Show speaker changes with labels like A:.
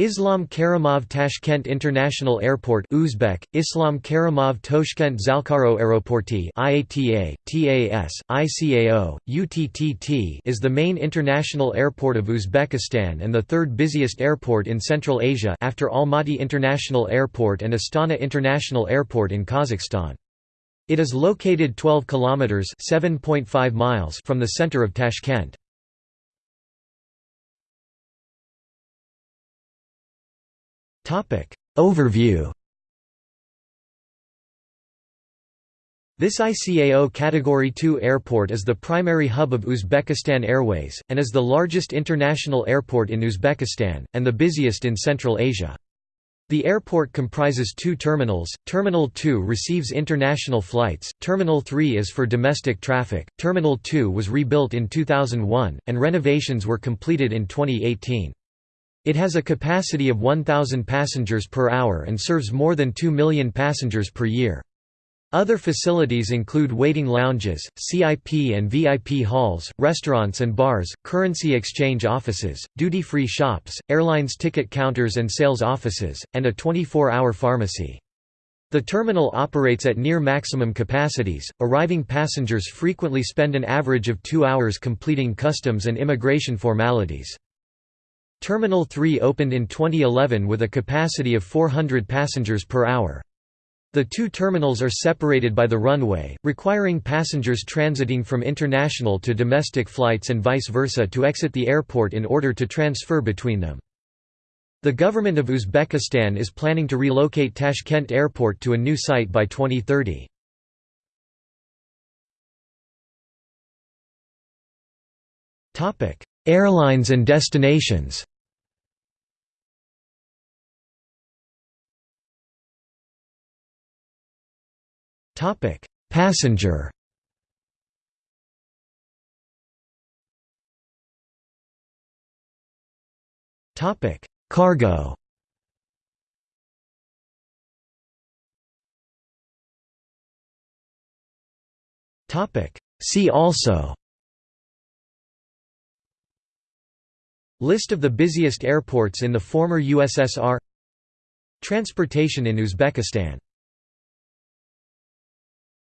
A: Islam Karimov Tashkent International Airport Uzbek, Islam Karimov Toshkent xalqaro Aeroporti IATA, TAS, ICAO, UTTT is the main international airport of Uzbekistan and the third busiest airport in Central Asia after Almaty International Airport and Astana International Airport in Kazakhstan. It is located 12 kilometers (7.5 miles) from the center of Tashkent. Overview This ICAO Category 2 airport is the primary hub of Uzbekistan Airways, and is the largest international airport in Uzbekistan, and the busiest in Central Asia. The airport comprises two terminals, Terminal 2 receives international flights, Terminal 3 is for domestic traffic, Terminal 2 was rebuilt in 2001, and renovations were completed in 2018. It has a capacity of 1,000 passengers per hour and serves more than 2 million passengers per year. Other facilities include waiting lounges, CIP and VIP halls, restaurants and bars, currency exchange offices, duty-free shops, airlines ticket counters and sales offices, and a 24-hour pharmacy. The terminal operates at near maximum capacities. Arriving passengers frequently spend an average of 2 hours completing customs and immigration formalities. Terminal 3 opened in 2011 with a capacity of 400 passengers per hour. The two terminals are separated by the runway, requiring passengers transiting from international to domestic flights and vice versa to exit the airport in order to transfer between them. The government of Uzbekistan is planning to relocate Tashkent Airport to a new site by 2030. Airlines and destinations Passenger. Topic: Cargo. Topic: See also. List of the busiest airports in the former USSR Transportation in Uzbekistan